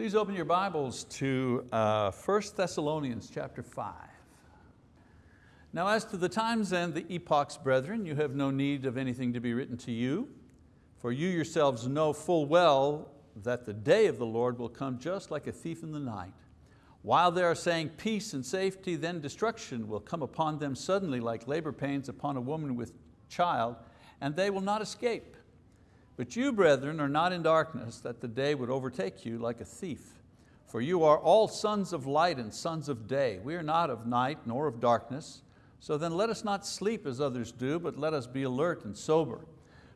Please open your Bibles to uh, 1 Thessalonians chapter 5. Now as to the times and the epochs, brethren, you have no need of anything to be written to you, for you yourselves know full well that the day of the Lord will come just like a thief in the night. While they are saying peace and safety, then destruction will come upon them suddenly like labor pains upon a woman with child, and they will not escape. But you, brethren, are not in darkness, that the day would overtake you like a thief. For you are all sons of light and sons of day. We are not of night nor of darkness. So then let us not sleep as others do, but let us be alert and sober.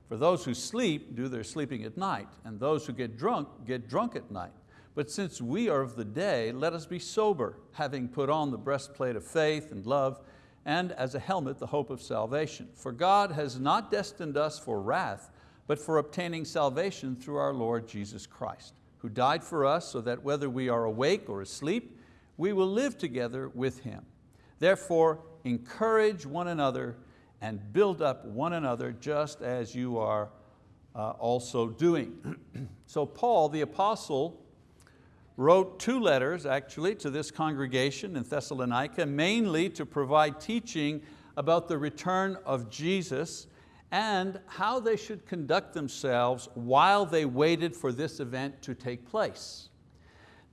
For those who sleep do their sleeping at night, and those who get drunk get drunk at night. But since we are of the day, let us be sober, having put on the breastplate of faith and love, and as a helmet the hope of salvation. For God has not destined us for wrath, but for obtaining salvation through our Lord Jesus Christ, who died for us so that whether we are awake or asleep, we will live together with Him. Therefore, encourage one another and build up one another just as you are uh, also doing. so Paul, the apostle, wrote two letters actually to this congregation in Thessalonica, mainly to provide teaching about the return of Jesus and how they should conduct themselves while they waited for this event to take place.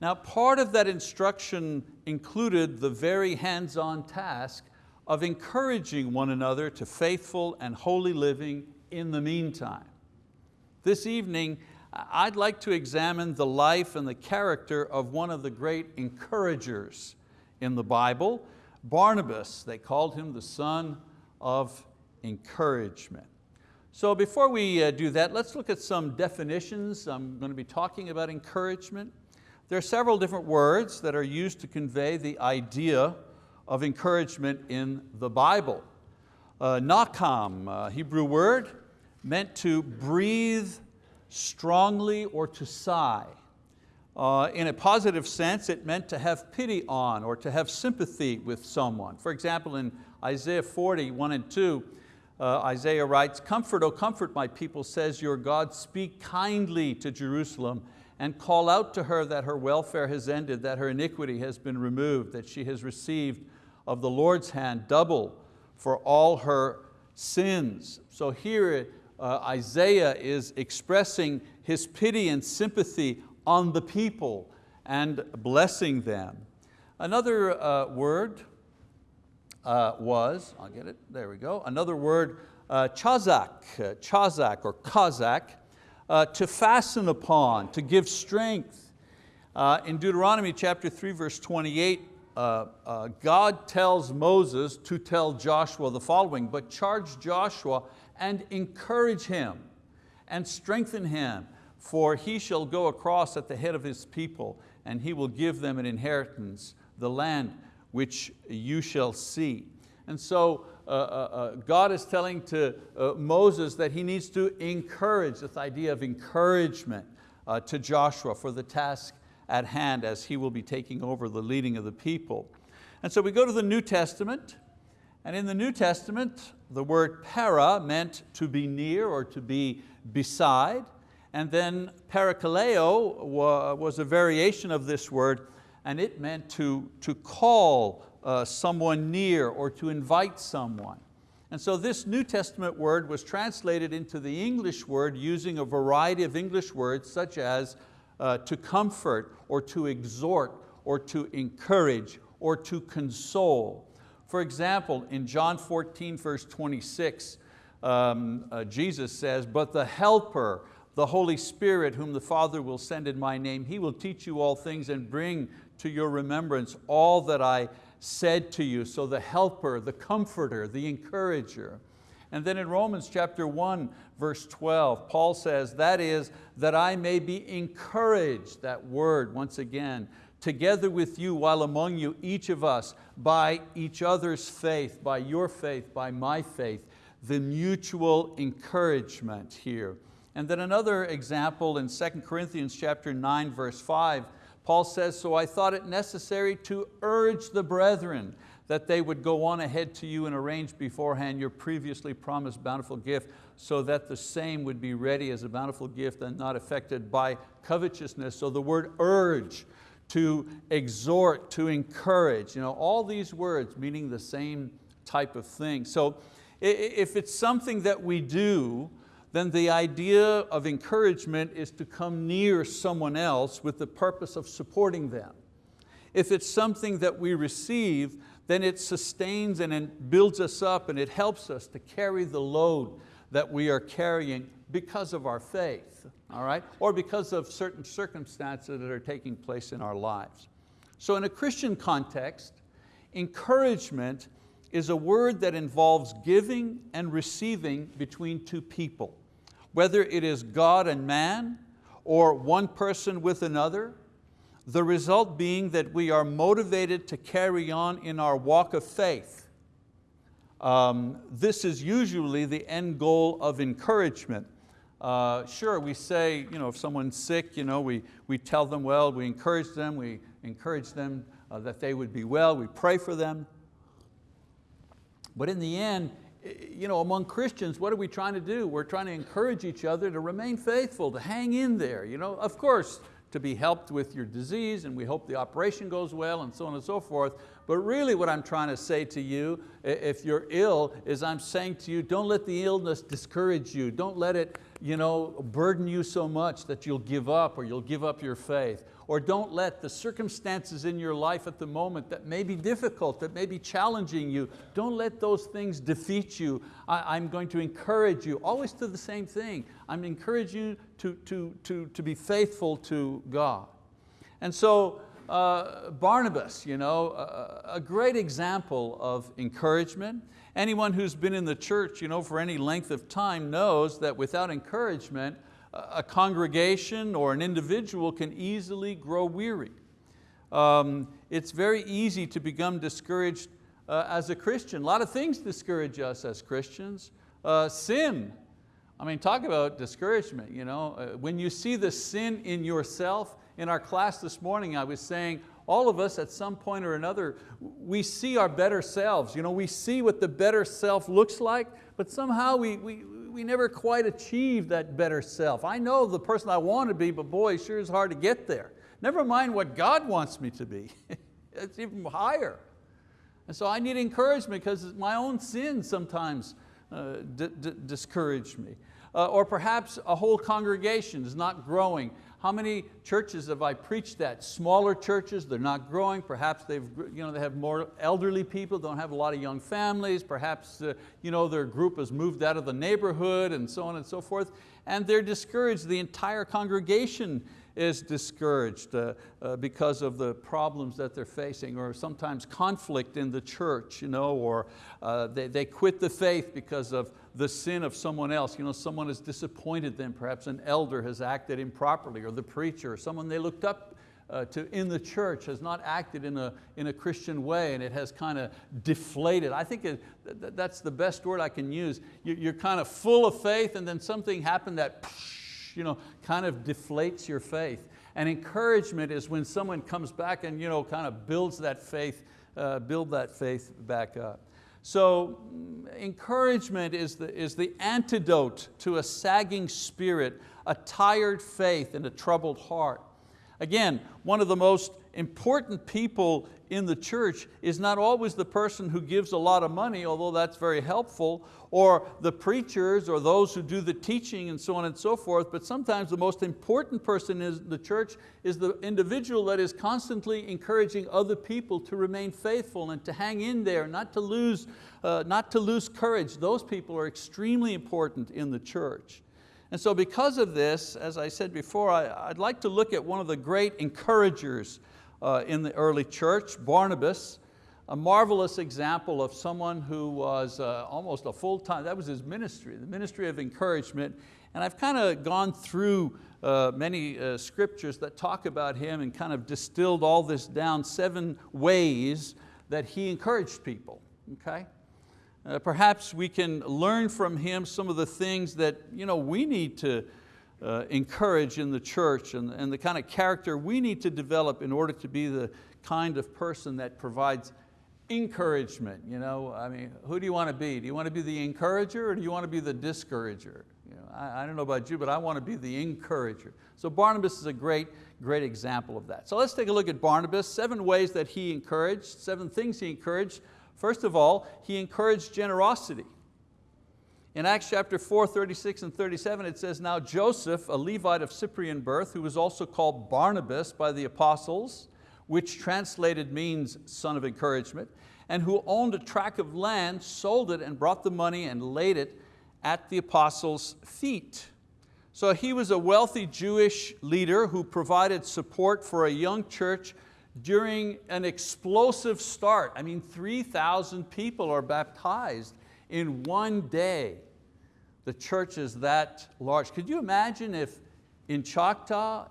Now part of that instruction included the very hands-on task of encouraging one another to faithful and holy living in the meantime. This evening, I'd like to examine the life and the character of one of the great encouragers in the Bible, Barnabas. They called him the son of encouragement. So before we uh, do that, let's look at some definitions. I'm going to be talking about encouragement. There are several different words that are used to convey the idea of encouragement in the Bible. Uh, nakam, Hebrew word, meant to breathe strongly or to sigh. Uh, in a positive sense, it meant to have pity on or to have sympathy with someone. For example, in Isaiah 40, 1 and 2, uh, Isaiah writes, comfort, O comfort my people, says your God, speak kindly to Jerusalem and call out to her that her welfare has ended, that her iniquity has been removed, that she has received of the Lord's hand double for all her sins. So here uh, Isaiah is expressing his pity and sympathy on the people and blessing them. Another uh, word uh, was, I'll get it, there we go, another word, uh, chazak, uh, chazak or kazak, uh, to fasten upon, to give strength. Uh, in Deuteronomy chapter 3 verse 28, uh, uh, God tells Moses to tell Joshua the following, but charge Joshua and encourage him and strengthen him, for he shall go across at the head of his people and he will give them an inheritance, the land which you shall see. And so uh, uh, uh, God is telling to uh, Moses that he needs to encourage, this idea of encouragement uh, to Joshua for the task at hand as he will be taking over the leading of the people. And so we go to the New Testament, and in the New Testament, the word para meant to be near or to be beside, and then parakaleo was a variation of this word and it meant to, to call uh, someone near or to invite someone. And so this New Testament word was translated into the English word using a variety of English words such as uh, to comfort or to exhort or to encourage or to console. For example, in John 14 verse 26, um, uh, Jesus says, but the helper, the Holy Spirit whom the Father will send in my name, He will teach you all things and bring to your remembrance all that I said to you. So the helper, the comforter, the encourager. And then in Romans chapter 1, verse 12, Paul says, that is, that I may be encouraged, that word once again, together with you while among you, each of us, by each other's faith, by your faith, by my faith, the mutual encouragement here. And then another example in 2 Corinthians chapter 9, verse 5, Paul says, so I thought it necessary to urge the brethren that they would go on ahead to you and arrange beforehand your previously promised bountiful gift so that the same would be ready as a bountiful gift and not affected by covetousness. So the word urge, to exhort, to encourage, you know, all these words meaning the same type of thing. So if it's something that we do, then the idea of encouragement is to come near someone else with the purpose of supporting them. If it's something that we receive, then it sustains and it builds us up and it helps us to carry the load that we are carrying because of our faith, all right? or because of certain circumstances that are taking place in our lives. So in a Christian context, encouragement is a word that involves giving and receiving between two people whether it is God and man or one person with another, the result being that we are motivated to carry on in our walk of faith. Um, this is usually the end goal of encouragement. Uh, sure, we say, you know, if someone's sick, you know, we, we tell them well, we encourage them, we encourage them uh, that they would be well, we pray for them. But in the end, you know, among Christians, what are we trying to do? We're trying to encourage each other to remain faithful, to hang in there. You know, of course, to be helped with your disease and we hope the operation goes well and so on and so forth. But really what I'm trying to say to you, if you're ill, is I'm saying to you, don't let the illness discourage you. Don't let it you know, burden you so much that you'll give up or you'll give up your faith. Or don't let the circumstances in your life at the moment that may be difficult, that may be challenging you, don't let those things defeat you. I, am going to encourage you, always to the same thing. I'm encouraging you to, to, to, to be faithful to God. And so uh, Barnabas, you know, a, a great example of encouragement. Anyone who's been in the church you know, for any length of time knows that without encouragement, a congregation or an individual can easily grow weary. Um, it's very easy to become discouraged uh, as a Christian. A lot of things discourage us as Christians. Uh, sin, I mean, talk about discouragement. You know? Uh, when you see the sin in yourself, in our class this morning I was saying, all of us at some point or another, we see our better selves. You know, we see what the better self looks like, but somehow we, we, we never quite achieve that better self. I know the person I want to be, but boy, it sure is hard to get there. Never mind what God wants me to be. it's even higher. And so I need encouragement because my own sins sometimes uh, discourage me. Uh, or perhaps a whole congregation is not growing. How many churches have I preached at? Smaller churches, they're not growing. Perhaps they've, you know, they have more elderly people, don't have a lot of young families. Perhaps uh, you know, their group has moved out of the neighborhood and so on and so forth. And they're discouraged. The entire congregation is discouraged uh, uh, because of the problems that they're facing or sometimes conflict in the church you know, or uh, they, they quit the faith because of the sin of someone else. You know, someone has disappointed them, perhaps an elder has acted improperly or the preacher or someone they looked up uh, to in the church has not acted in a, in a Christian way and it has kind of deflated. I think it, that's the best word I can use. You're kind of full of faith and then something happened that you know, kind of deflates your faith. And encouragement is when someone comes back and you know, kind of builds that faith, uh, build that faith back up. So mm, encouragement is the, is the antidote to a sagging spirit, a tired faith and a troubled heart. Again, one of the most important people in the church is not always the person who gives a lot of money, although that's very helpful, or the preachers or those who do the teaching and so on and so forth, but sometimes the most important person in the church is the individual that is constantly encouraging other people to remain faithful and to hang in there, not to lose, uh, not to lose courage. Those people are extremely important in the church. And so because of this, as I said before, I, would like to look at one of the great encouragers uh, in the early church, Barnabas, a marvelous example of someone who was uh, almost a full-time, that was his ministry, the ministry of encouragement. And I've kind of gone through uh, many uh, scriptures that talk about him and kind of distilled all this down, seven ways that he encouraged people, okay? Uh, perhaps we can learn from him some of the things that you know, we need to uh, encourage in the church and, and the kind of character we need to develop in order to be the kind of person that provides encouragement. You know, I mean, who do you want to be? Do you want to be the encourager or do you want to be the discourager? You know, I, I don't know about you, but I want to be the encourager. So Barnabas is a great, great example of that. So let's take a look at Barnabas, seven ways that he encouraged, seven things he encouraged. First of all, he encouraged generosity. In Acts chapter 4, 36 and 37, it says, Now Joseph, a Levite of Cyprian birth, who was also called Barnabas by the apostles, which translated means son of encouragement, and who owned a tract of land, sold it and brought the money and laid it at the apostles' feet. So he was a wealthy Jewish leader who provided support for a young church during an explosive start. I mean, 3,000 people are baptized in one day. The church is that large. Could you imagine if in Choctaw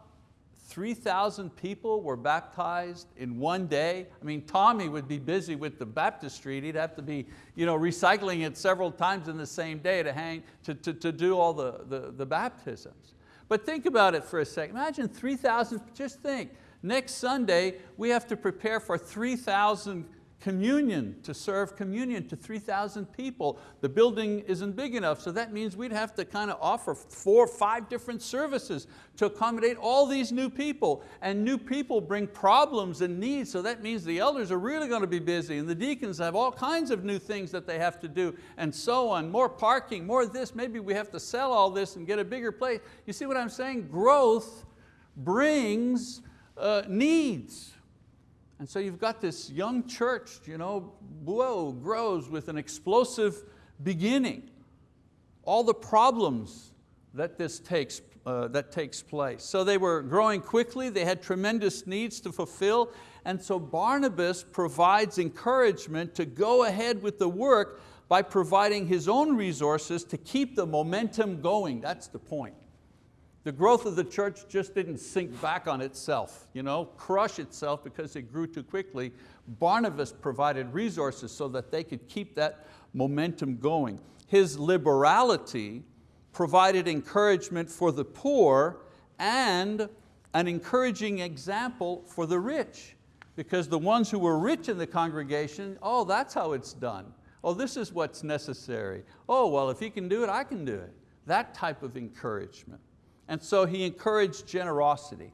3,000 people were baptized in one day. I mean, Tommy would be busy with the baptistry. He'd have to be you know, recycling it several times in the same day to, hang, to, to, to do all the, the, the baptisms. But think about it for a second. Imagine 3,000, just think, next Sunday we have to prepare for 3,000 communion, to serve communion to 3,000 people. The building isn't big enough, so that means we'd have to kind of offer four or five different services to accommodate all these new people. And new people bring problems and needs, so that means the elders are really going to be busy and the deacons have all kinds of new things that they have to do and so on. More parking, more this, maybe we have to sell all this and get a bigger place. You see what I'm saying? Growth brings uh, needs. And so you've got this young church, you know, whoa, grows with an explosive beginning. All the problems that this takes, uh, that takes place. So they were growing quickly, they had tremendous needs to fulfill, and so Barnabas provides encouragement to go ahead with the work by providing his own resources to keep the momentum going. That's the point. The growth of the church just didn't sink back on itself, you know, crush itself because it grew too quickly. Barnabas provided resources so that they could keep that momentum going. His liberality provided encouragement for the poor and an encouraging example for the rich because the ones who were rich in the congregation, oh, that's how it's done. Oh, this is what's necessary. Oh, well, if he can do it, I can do it. That type of encouragement. And so he encouraged generosity.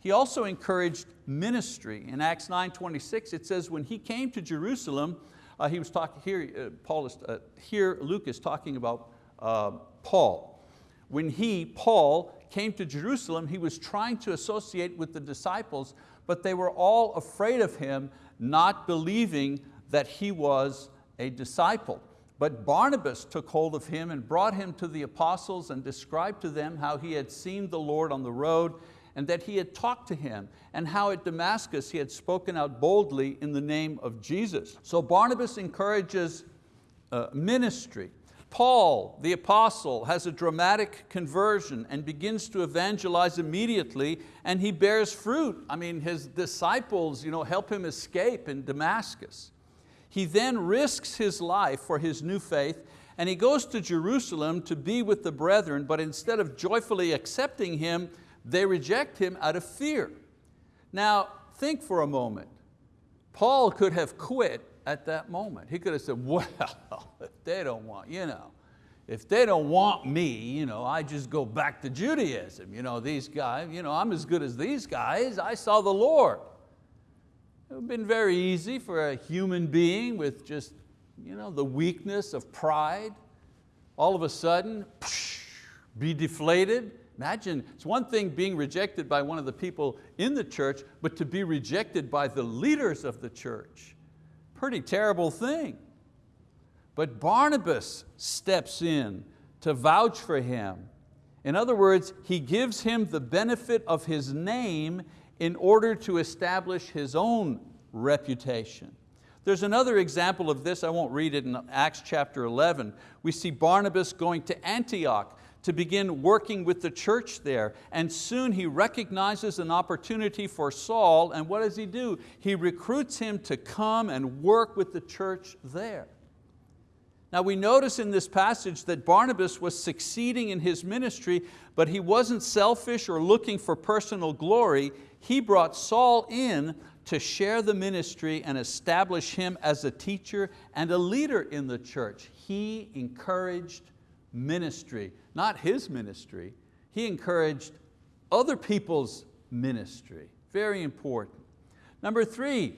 He also encouraged ministry. In Acts 9:26, it says, when he came to Jerusalem, uh, he was talking here, uh, Paul uh, here Luke is talking about uh, Paul. When he, Paul, came to Jerusalem, he was trying to associate with the disciples, but they were all afraid of him, not believing that he was a disciple. But Barnabas took hold of him and brought him to the apostles and described to them how he had seen the Lord on the road and that he had talked to him and how at Damascus he had spoken out boldly in the name of Jesus. So Barnabas encourages uh, ministry. Paul, the apostle, has a dramatic conversion and begins to evangelize immediately and he bears fruit. I mean, his disciples you know, help him escape in Damascus. He then risks his life for his new faith and he goes to Jerusalem to be with the brethren, but instead of joyfully accepting him, they reject him out of fear. Now, think for a moment. Paul could have quit at that moment. He could have said, well, if they don't want, you know, if they don't want me, you know, I just go back to Judaism. You know, these guys, you know, I'm as good as these guys. I saw the Lord. It would have been very easy for a human being with just you know, the weakness of pride, all of a sudden be deflated. Imagine, it's one thing being rejected by one of the people in the church, but to be rejected by the leaders of the church. Pretty terrible thing. But Barnabas steps in to vouch for him. In other words, he gives him the benefit of his name in order to establish his own reputation. There's another example of this, I won't read it in Acts chapter 11. We see Barnabas going to Antioch to begin working with the church there. And soon he recognizes an opportunity for Saul, and what does he do? He recruits him to come and work with the church there. Now we notice in this passage that Barnabas was succeeding in his ministry, but he wasn't selfish or looking for personal glory. He brought Saul in to share the ministry and establish him as a teacher and a leader in the church. He encouraged ministry, not his ministry, he encouraged other people's ministry. Very important. Number three,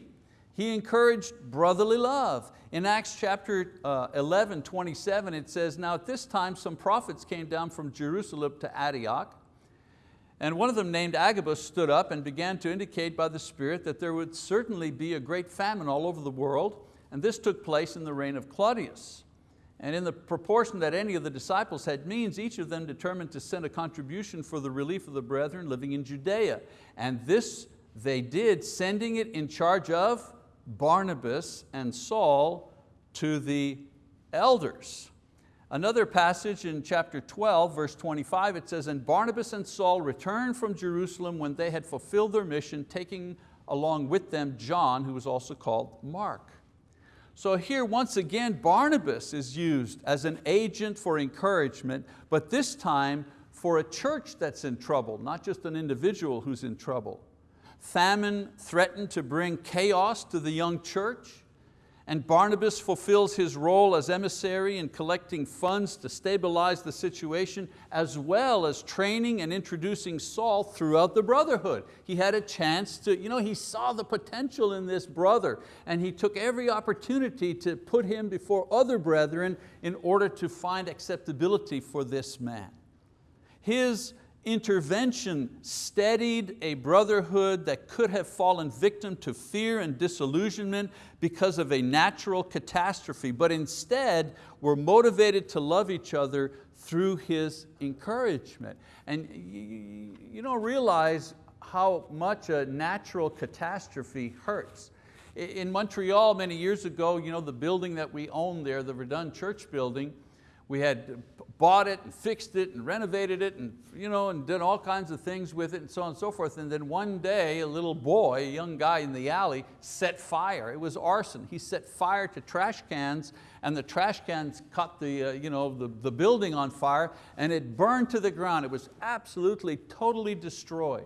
he encouraged brotherly love. In Acts chapter uh, 11, 27, it says, Now at this time some prophets came down from Jerusalem to Antioch, and one of them named Agabus stood up and began to indicate by the Spirit that there would certainly be a great famine all over the world, and this took place in the reign of Claudius. And in the proportion that any of the disciples had means, each of them determined to send a contribution for the relief of the brethren living in Judea. And this they did, sending it in charge of Barnabas and Saul to the elders. Another passage in chapter 12, verse 25, it says, And Barnabas and Saul returned from Jerusalem when they had fulfilled their mission, taking along with them John, who was also called Mark. So here once again, Barnabas is used as an agent for encouragement, but this time for a church that's in trouble, not just an individual who's in trouble. Famine threatened to bring chaos to the young church and Barnabas fulfills his role as emissary in collecting funds to stabilize the situation as well as training and introducing Saul throughout the brotherhood. He had a chance to, you know, he saw the potential in this brother and he took every opportunity to put him before other brethren in order to find acceptability for this man. His intervention steadied a brotherhood that could have fallen victim to fear and disillusionment because of a natural catastrophe, but instead were motivated to love each other through his encouragement. And you don't realize how much a natural catastrophe hurts. In Montreal many years ago, you know, the building that we owned there, the Verdun Church building, we had bought it and fixed it and renovated it and, you know, and did all kinds of things with it and so on and so forth. And then one day, a little boy, a young guy in the alley, set fire. It was arson. He set fire to trash cans and the trash cans caught the, uh, you know, the, the building on fire and it burned to the ground. It was absolutely, totally destroyed.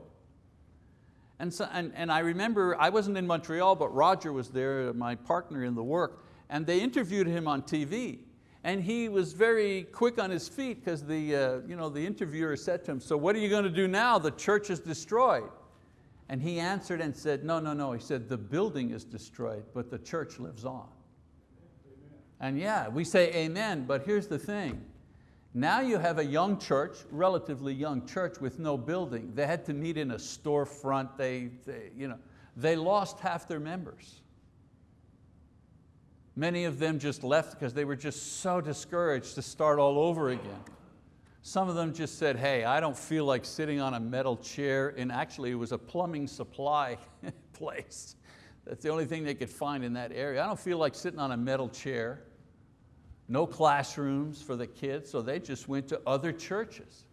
And, so, and, and I remember, I wasn't in Montreal, but Roger was there, my partner in the work, and they interviewed him on TV. And he was very quick on his feet because the, uh, you know, the interviewer said to him, so what are you going to do now? The church is destroyed. And he answered and said, no, no, no. He said, the building is destroyed, but the church lives on. And yeah, we say amen, but here's the thing. Now you have a young church, relatively young church with no building. They had to meet in a storefront. They, they, you know, they lost half their members. Many of them just left because they were just so discouraged to start all over again. Some of them just said, hey, I don't feel like sitting on a metal chair, and actually it was a plumbing supply place. That's the only thing they could find in that area. I don't feel like sitting on a metal chair. No classrooms for the kids, so they just went to other churches.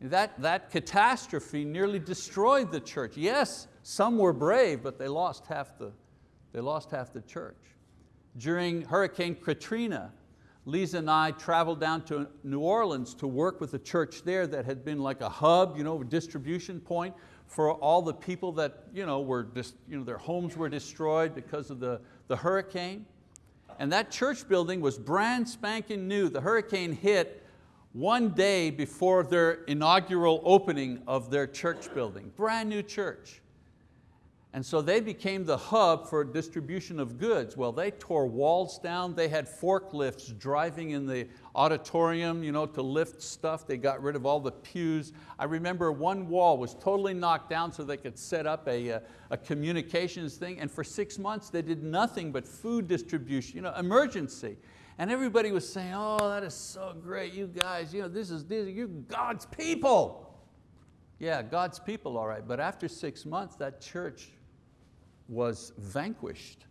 That, that catastrophe nearly destroyed the church. Yes, some were brave, but they lost half the, they lost half the church. During Hurricane Katrina, Lisa and I traveled down to New Orleans to work with a church there that had been like a hub, you know, distribution point for all the people that you know, were, you know, their homes were destroyed because of the, the hurricane. And that church building was brand spanking new. The hurricane hit one day before their inaugural opening of their church building, brand new church. And so they became the hub for distribution of goods. Well, they tore walls down. They had forklifts driving in the auditorium you know, to lift stuff. They got rid of all the pews. I remember one wall was totally knocked down so they could set up a, a, a communications thing. And for six months they did nothing but food distribution, you know, emergency. And everybody was saying, oh, that is so great, you guys, you know, this is, this, you're God's people. Yeah, God's people, all right, but after six months, that church was vanquished.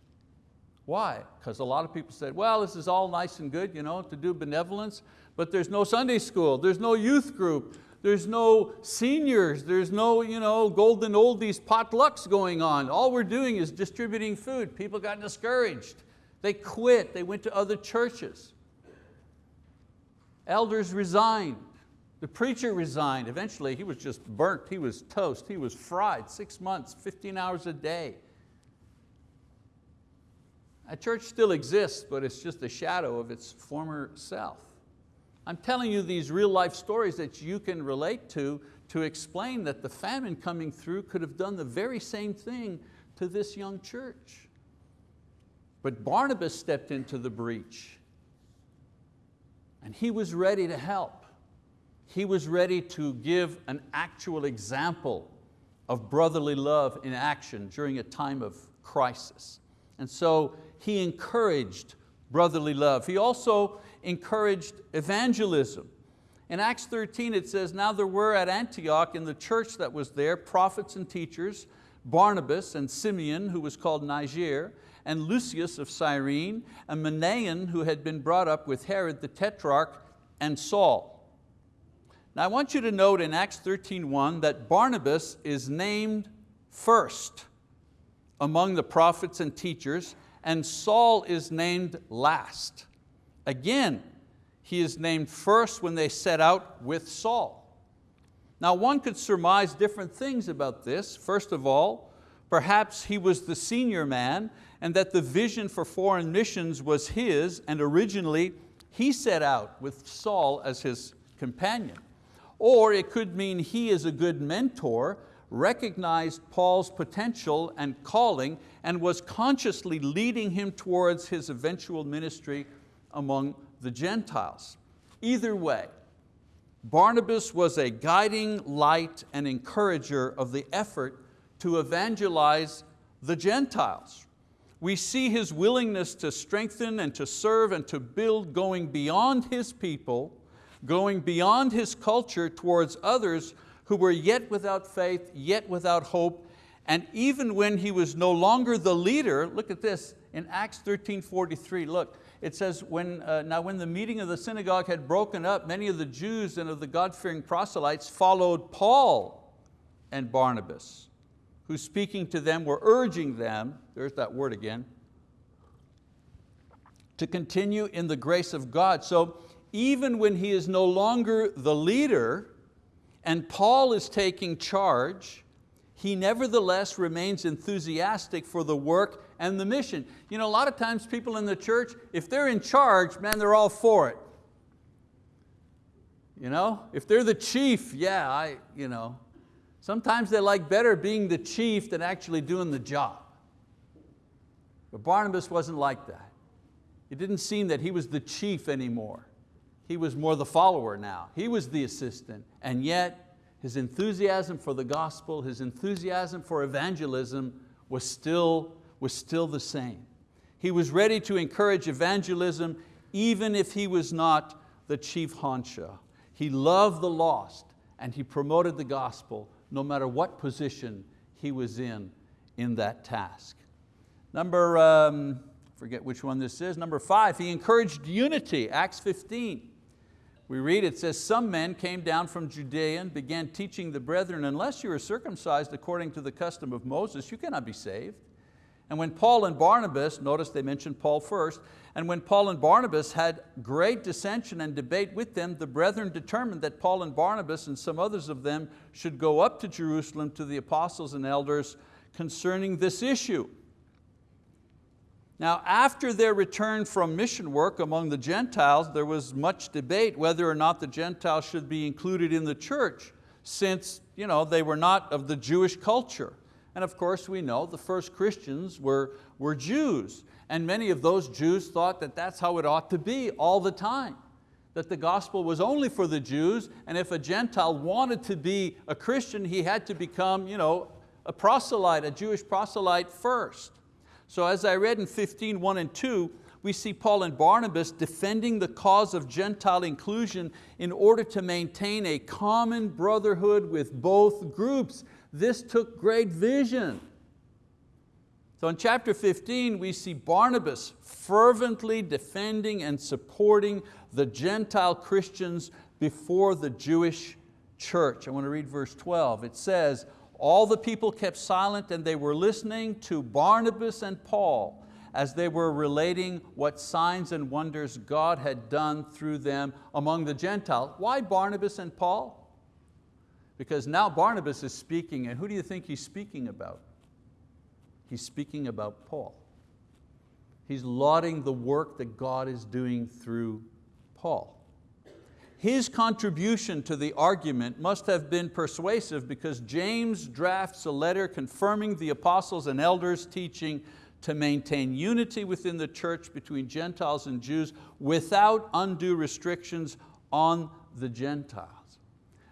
Why? Because a lot of people said, well, this is all nice and good you know, to do benevolence, but there's no Sunday school, there's no youth group, there's no seniors, there's no you know, golden oldies potlucks going on. All we're doing is distributing food. People got discouraged. They quit, they went to other churches. Elders resigned. The preacher resigned. Eventually he was just burnt, he was toast, he was fried, six months, 15 hours a day. A church still exists, but it's just a shadow of its former self. I'm telling you these real life stories that you can relate to to explain that the famine coming through could have done the very same thing to this young church. But Barnabas stepped into the breach and he was ready to help. He was ready to give an actual example of brotherly love in action during a time of crisis. And so he encouraged brotherly love. He also encouraged evangelism. In Acts 13 it says, now there were at Antioch in the church that was there prophets and teachers, Barnabas and Simeon who was called Niger, and Lucius of Cyrene, and Manaen who had been brought up with Herod the Tetrarch, and Saul. Now I want you to note in Acts 13.1 that Barnabas is named first among the prophets and teachers, and Saul is named last. Again, he is named first when they set out with Saul. Now one could surmise different things about this. First of all, perhaps he was the senior man and that the vision for foreign missions was his and originally he set out with Saul as his companion. Or it could mean he is a good mentor, recognized Paul's potential and calling and was consciously leading him towards his eventual ministry among the Gentiles. Either way, Barnabas was a guiding light and encourager of the effort to evangelize the Gentiles. We see his willingness to strengthen and to serve and to build going beyond his people going beyond his culture towards others who were yet without faith, yet without hope, and even when he was no longer the leader, look at this, in Acts 13, 43, look, it says, when, uh, now when the meeting of the synagogue had broken up, many of the Jews and of the God-fearing proselytes followed Paul and Barnabas, who speaking to them were urging them, there's that word again, to continue in the grace of God. So even when he is no longer the leader and Paul is taking charge, he nevertheless remains enthusiastic for the work and the mission. You know, a lot of times people in the church, if they're in charge, man, they're all for it. You know, if they're the chief, yeah, I, you know. Sometimes they like better being the chief than actually doing the job. But Barnabas wasn't like that. It didn't seem that he was the chief anymore. He was more the follower now. He was the assistant. And yet, his enthusiasm for the gospel, his enthusiasm for evangelism was still, was still the same. He was ready to encourage evangelism even if he was not the chief honcho. He loved the lost and he promoted the gospel no matter what position he was in in that task. Number, um, forget which one this is, number five, he encouraged unity, Acts 15. We read, it says, some men came down from Judea and began teaching the brethren, unless you are circumcised according to the custom of Moses, you cannot be saved. And when Paul and Barnabas, notice they mentioned Paul first, and when Paul and Barnabas had great dissension and debate with them, the brethren determined that Paul and Barnabas and some others of them should go up to Jerusalem to the apostles and elders concerning this issue. Now after their return from mission work among the Gentiles, there was much debate whether or not the Gentiles should be included in the church since you know, they were not of the Jewish culture. And of course we know the first Christians were, were Jews and many of those Jews thought that that's how it ought to be all the time that the gospel was only for the Jews and if a Gentile wanted to be a Christian, he had to become you know, a proselyte, a Jewish proselyte first. So as I read in 15, 1 and 2, we see Paul and Barnabas defending the cause of Gentile inclusion in order to maintain a common brotherhood with both groups. This took great vision. So in chapter 15, we see Barnabas fervently defending and supporting the Gentile Christians before the Jewish church. I want to read verse 12. It says, all the people kept silent and they were listening to Barnabas and Paul as they were relating what signs and wonders God had done through them among the Gentiles. Why Barnabas and Paul? Because now Barnabas is speaking and who do you think he's speaking about? He's speaking about Paul. He's lauding the work that God is doing through Paul. His contribution to the argument must have been persuasive because James drafts a letter confirming the apostles and elders teaching to maintain unity within the church between Gentiles and Jews without undue restrictions on the Gentiles.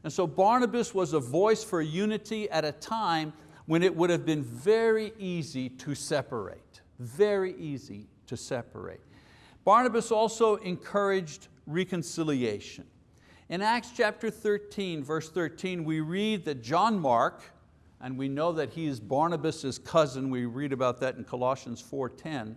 And so Barnabas was a voice for unity at a time when it would have been very easy to separate, very easy to separate. Barnabas also encouraged reconciliation. In Acts chapter 13, verse 13, we read that John Mark, and we know that he is Barnabas' cousin, we read about that in Colossians 4.10,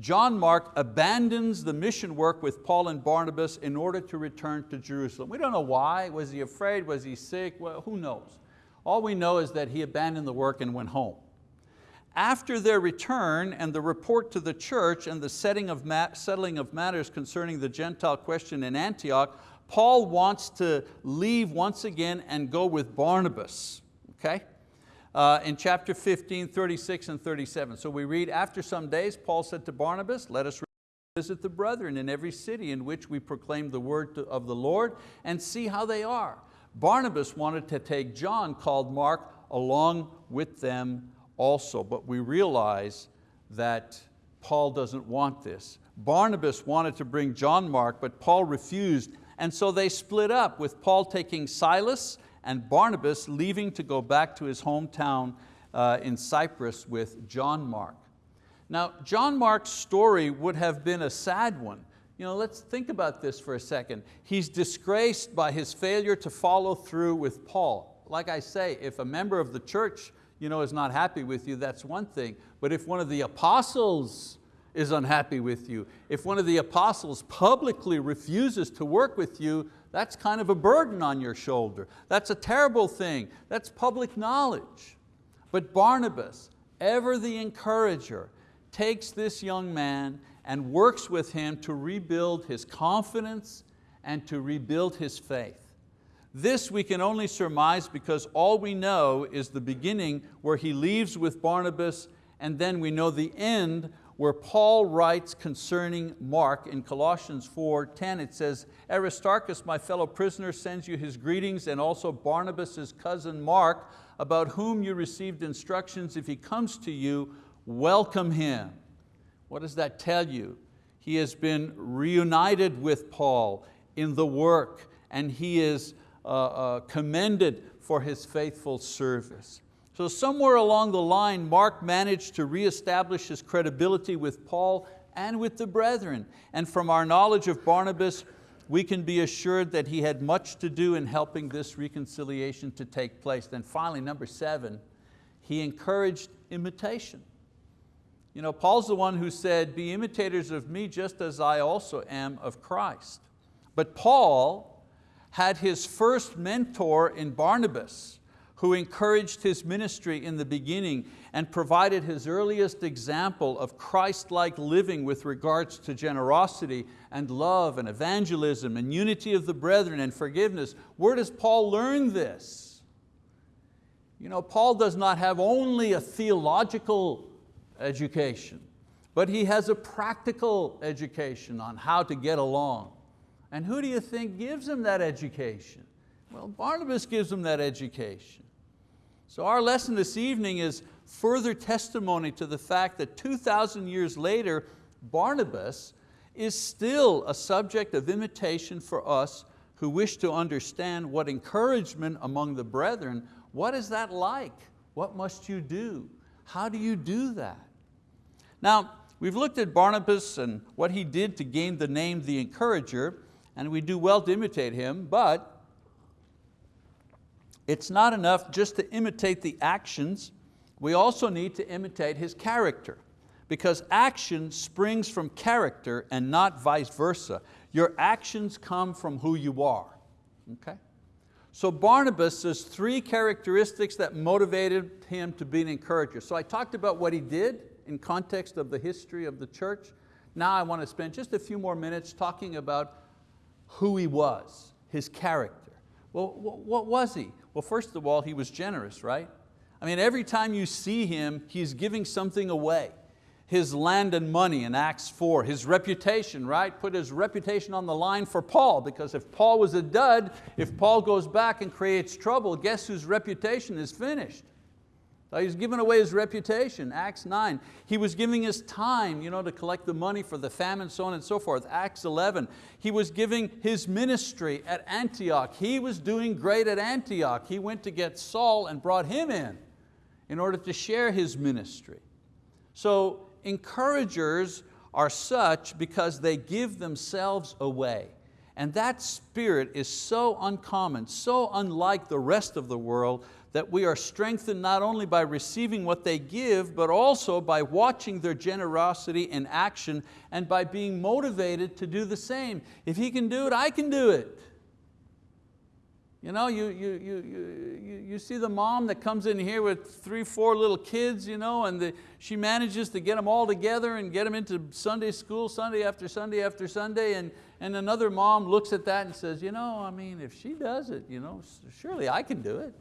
John Mark abandons the mission work with Paul and Barnabas in order to return to Jerusalem. We don't know why, was he afraid, was he sick, well, who knows. All we know is that he abandoned the work and went home. After their return and the report to the church and the setting of settling of matters concerning the Gentile question in Antioch, Paul wants to leave once again and go with Barnabas. Okay? uh, in chapter 15, 36 and 37. So we read, after some days, Paul said to Barnabas, let us visit the brethren in every city in which we proclaim the word of the Lord and see how they are. Barnabas wanted to take John, called Mark, along with them also, but we realize that Paul doesn't want this. Barnabas wanted to bring John Mark, but Paul refused, and so they split up, with Paul taking Silas and Barnabas leaving to go back to his hometown uh, in Cyprus with John Mark. Now, John Mark's story would have been a sad one. You know, let's think about this for a second. He's disgraced by his failure to follow through with Paul. Like I say, if a member of the church you know, is not happy with you, that's one thing. But if one of the apostles is unhappy with you, if one of the apostles publicly refuses to work with you, that's kind of a burden on your shoulder. That's a terrible thing. That's public knowledge. But Barnabas, ever the encourager, takes this young man and works with him to rebuild his confidence and to rebuild his faith. This we can only surmise because all we know is the beginning where he leaves with Barnabas and then we know the end where Paul writes concerning Mark in Colossians 4:10. It says, Aristarchus, my fellow prisoner, sends you his greetings and also Barnabas, cousin Mark, about whom you received instructions. If he comes to you, welcome him. What does that tell you? He has been reunited with Paul in the work and he is uh, uh, commended for his faithful service. So somewhere along the line, Mark managed to reestablish his credibility with Paul and with the brethren. And from our knowledge of Barnabas, we can be assured that he had much to do in helping this reconciliation to take place. Then finally, number seven, he encouraged imitation. You know, Paul's the one who said, be imitators of me just as I also am of Christ. But Paul had his first mentor in Barnabas who encouraged his ministry in the beginning and provided his earliest example of Christ-like living with regards to generosity and love and evangelism and unity of the brethren and forgiveness. Where does Paul learn this? You know, Paul does not have only a theological education, but he has a practical education on how to get along. And who do you think gives him that education? Well, Barnabas gives them that education. So our lesson this evening is further testimony to the fact that 2,000 years later, Barnabas is still a subject of imitation for us who wish to understand what encouragement among the brethren, what is that like? What must you do? How do you do that? Now, we've looked at Barnabas and what he did to gain the name the encourager, and we do well to imitate him, but it's not enough just to imitate the actions, we also need to imitate his character because action springs from character and not vice versa. Your actions come from who you are, okay? So Barnabas has three characteristics that motivated him to be an encourager. So I talked about what he did in context of the history of the church. Now I want to spend just a few more minutes talking about who he was, his character. Well, what was he? Well, first of all, he was generous, right? I mean, every time you see him, he's giving something away. his land and money in Acts 4, his reputation, right? Put his reputation on the line for Paul because if Paul was a dud, if Paul goes back and creates trouble, guess whose reputation is finished? So he's giving away his reputation, Acts 9. He was giving his time you know, to collect the money for the famine, so on and so forth, Acts 11. He was giving his ministry at Antioch. He was doing great at Antioch. He went to get Saul and brought him in in order to share his ministry. So encouragers are such because they give themselves away. And that spirit is so uncommon, so unlike the rest of the world that we are strengthened not only by receiving what they give, but also by watching their generosity in action and by being motivated to do the same. If he can do it, I can do it. You know, you, you, you, you, you see the mom that comes in here with three, four little kids, you know, and the, she manages to get them all together and get them into Sunday school, Sunday after Sunday after Sunday, and, and another mom looks at that and says, you know, I mean, if she does it, you know, surely I can do it.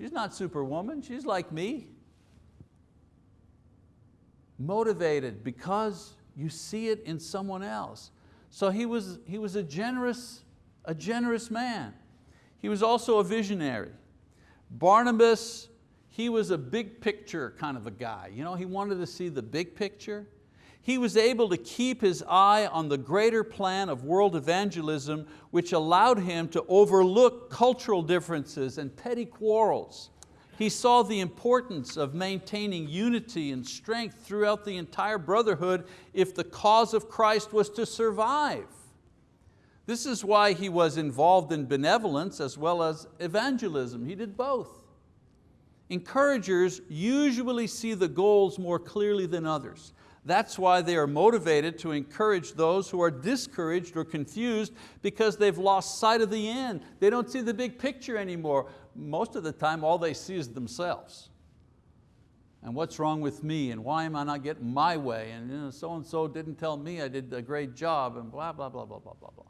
She's not superwoman, she's like me. Motivated because you see it in someone else. So he was, he was a generous, a generous man. He was also a visionary. Barnabas, he was a big picture kind of a guy. You know, he wanted to see the big picture. He was able to keep his eye on the greater plan of world evangelism which allowed him to overlook cultural differences and petty quarrels. He saw the importance of maintaining unity and strength throughout the entire brotherhood if the cause of Christ was to survive. This is why he was involved in benevolence as well as evangelism. He did both. Encouragers usually see the goals more clearly than others. That's why they are motivated to encourage those who are discouraged or confused because they've lost sight of the end. They don't see the big picture anymore. Most of the time all they see is themselves. And what's wrong with me and why am I not getting my way and you know, so-and-so didn't tell me I did a great job and blah, blah, blah, blah, blah, blah, blah.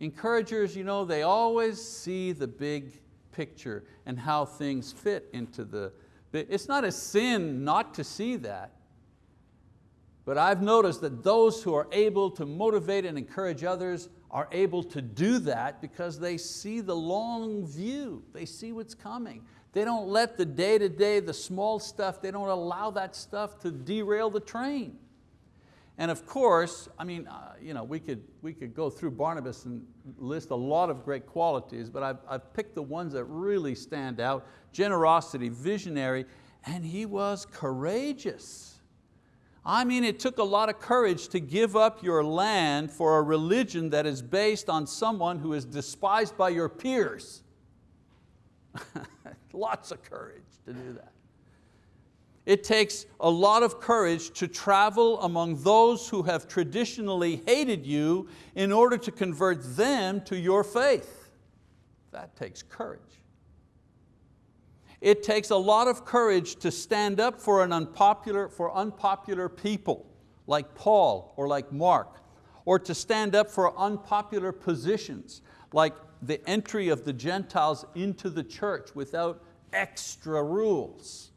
Encouragers, you know, they always see the big picture and how things fit into the, it's not a sin not to see that, but I've noticed that those who are able to motivate and encourage others are able to do that because they see the long view, they see what's coming. They don't let the day-to-day, -day, the small stuff, they don't allow that stuff to derail the train. And of course, I mean, uh, you know, we, could, we could go through Barnabas and list a lot of great qualities, but I've, I've picked the ones that really stand out. Generosity, visionary, and he was courageous. I mean, it took a lot of courage to give up your land for a religion that is based on someone who is despised by your peers. Lots of courage to do that. It takes a lot of courage to travel among those who have traditionally hated you in order to convert them to your faith. That takes courage. It takes a lot of courage to stand up for, an unpopular, for unpopular people like Paul or like Mark, or to stand up for unpopular positions like the entry of the Gentiles into the church without extra rules.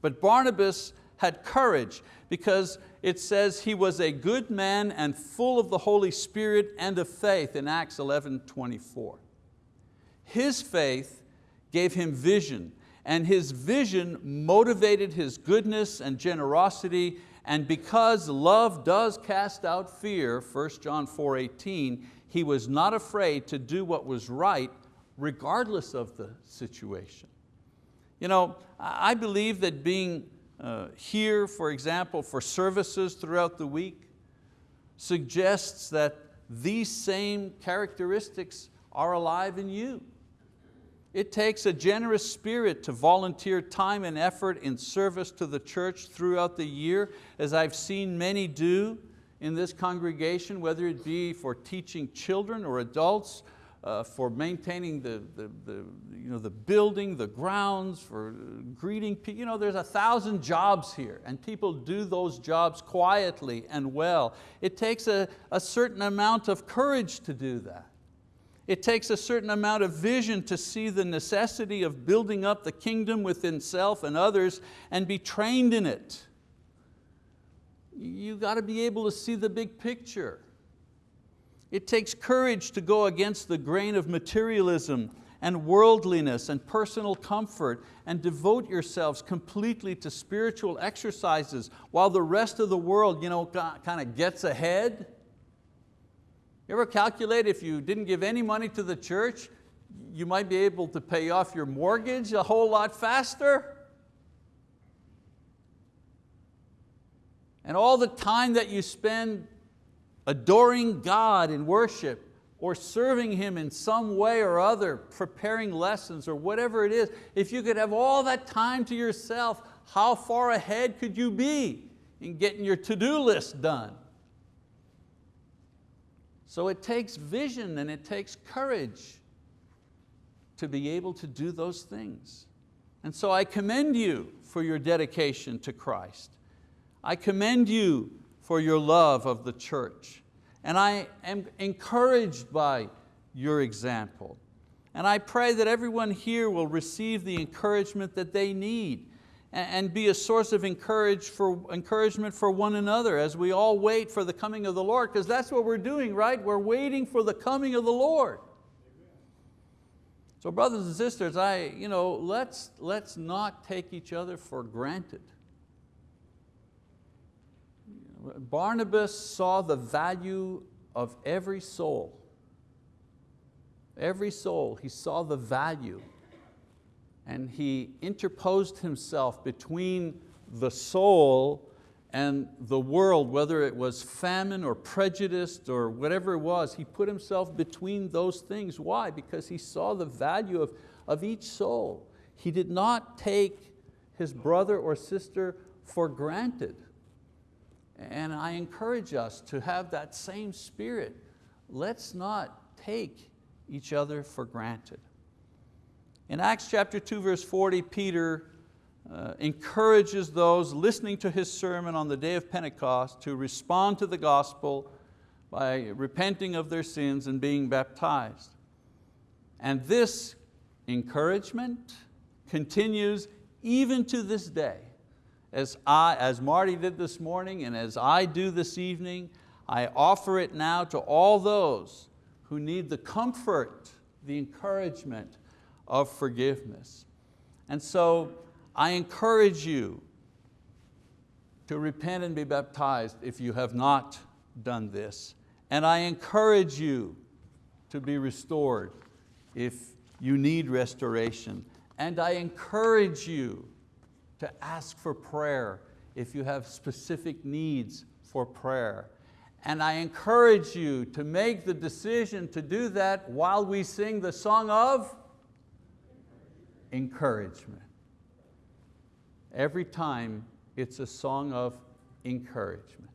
But Barnabas had courage because it says he was a good man and full of the Holy Spirit and of faith in Acts 11, 24. His faith gave him vision and his vision motivated his goodness and generosity and because love does cast out fear, 1 John 4, 18, he was not afraid to do what was right regardless of the situation. You know, I believe that being uh, here, for example, for services throughout the week suggests that these same characteristics are alive in you. It takes a generous spirit to volunteer time and effort in service to the church throughout the year, as I've seen many do in this congregation, whether it be for teaching children or adults, uh, for maintaining the, the, the, you know, the building, the grounds, for greeting people. You know, there's a thousand jobs here and people do those jobs quietly and well. It takes a, a certain amount of courage to do that. It takes a certain amount of vision to see the necessity of building up the kingdom within self and others and be trained in it. You got to be able to see the big picture. It takes courage to go against the grain of materialism and worldliness and personal comfort and devote yourselves completely to spiritual exercises while the rest of the world you know, kind of gets ahead. You ever calculate if you didn't give any money to the church, you might be able to pay off your mortgage a whole lot faster? And all the time that you spend adoring God in worship or serving Him in some way or other, preparing lessons or whatever it is, if you could have all that time to yourself, how far ahead could you be in getting your to-do list done? So it takes vision and it takes courage to be able to do those things. And so I commend you for your dedication to Christ. I commend you for your love of the church. And I am encouraged by your example. And I pray that everyone here will receive the encouragement that they need and be a source of encourage for, encouragement for one another as we all wait for the coming of the Lord, because that's what we're doing, right? We're waiting for the coming of the Lord. So brothers and sisters, I, you know, let's, let's not take each other for granted. Barnabas saw the value of every soul. Every soul, he saw the value and he interposed himself between the soul and the world, whether it was famine or prejudice or whatever it was, he put himself between those things. Why? Because he saw the value of, of each soul. He did not take his brother or sister for granted. And I encourage us to have that same spirit. Let's not take each other for granted. In Acts chapter 2 verse 40, Peter uh, encourages those listening to his sermon on the day of Pentecost to respond to the gospel by repenting of their sins and being baptized. And this encouragement continues even to this day as, I, as Marty did this morning and as I do this evening, I offer it now to all those who need the comfort, the encouragement of forgiveness. And so I encourage you to repent and be baptized if you have not done this. And I encourage you to be restored if you need restoration. And I encourage you to ask for prayer if you have specific needs for prayer. And I encourage you to make the decision to do that while we sing the song of encouragement. Every time it's a song of encouragement.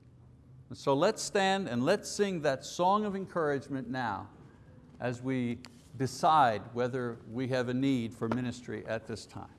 so let's stand and let's sing that song of encouragement now as we decide whether we have a need for ministry at this time.